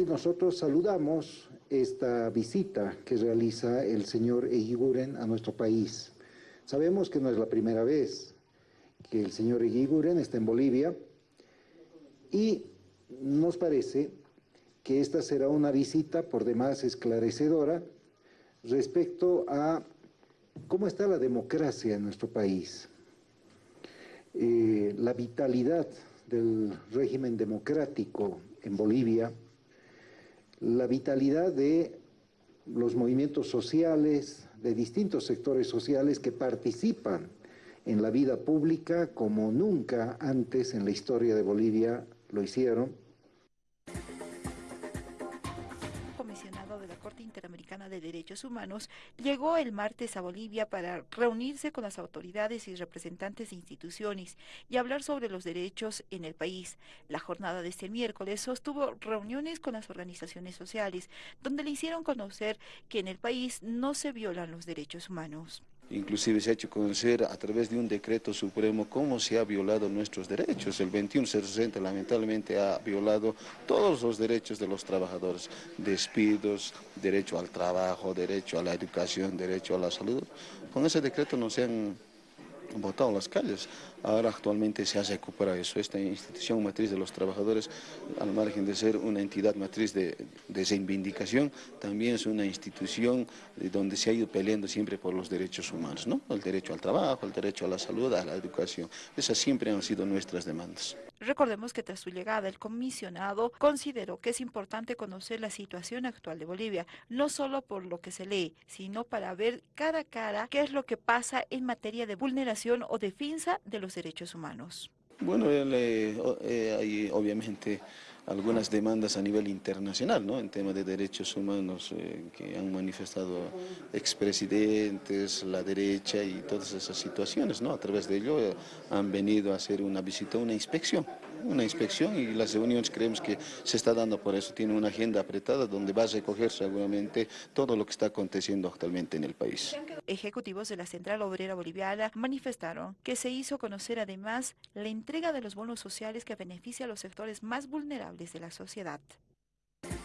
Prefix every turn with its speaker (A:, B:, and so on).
A: Nosotros saludamos esta visita que realiza el señor Eguiguren a nuestro país. Sabemos que no es la primera vez que el señor Eguiguren está en Bolivia y nos parece que esta será una visita por demás esclarecedora respecto a cómo está la democracia en nuestro país, eh, la vitalidad del régimen democrático en Bolivia, la vitalidad de los movimientos sociales, de distintos sectores sociales que participan en la vida pública como nunca antes en la historia de Bolivia lo hicieron.
B: La Corte Interamericana de Derechos Humanos llegó el martes a Bolivia para reunirse con las autoridades y representantes de instituciones y hablar sobre los derechos en el país. La jornada de este miércoles sostuvo reuniones con las organizaciones sociales, donde le hicieron conocer que en el país no se violan los derechos humanos.
C: Inclusive se ha hecho conocer a través de un decreto supremo cómo se ha violado nuestros derechos. El 2160 lamentablemente ha violado todos los derechos de los trabajadores, despidos, derecho al trabajo, derecho a la educación, derecho a la salud. Con ese decreto no se han votado en las calles. Ahora actualmente se ha recuperado eso. Esta institución matriz de los trabajadores, al margen de ser una entidad matriz de, de reivindicación, también es una institución donde se ha ido peleando siempre por los derechos humanos, ¿no? El derecho al trabajo, el derecho a la salud, a la educación. Esas siempre han sido nuestras demandas.
B: Recordemos que tras su llegada, el comisionado consideró que es importante conocer la situación actual de Bolivia, no solo por lo que se lee, sino para ver cara a cara qué es lo que pasa en materia de vulneración o defensa de los derechos humanos.
C: Bueno, eh, eh, hay obviamente algunas demandas a nivel internacional, ¿no? En tema de derechos humanos eh, que han manifestado expresidentes, la derecha y todas esas situaciones, ¿no? A través de ello eh, han venido a hacer una visita, una inspección, una inspección y las reuniones creemos que se está dando por eso, tiene una agenda apretada donde va a recoger seguramente todo lo que está aconteciendo actualmente en el país.
B: Ejecutivos de la Central Obrera Boliviana manifestaron que se hizo conocer además la entrega de los bonos sociales que beneficia a los sectores más vulnerables de la sociedad.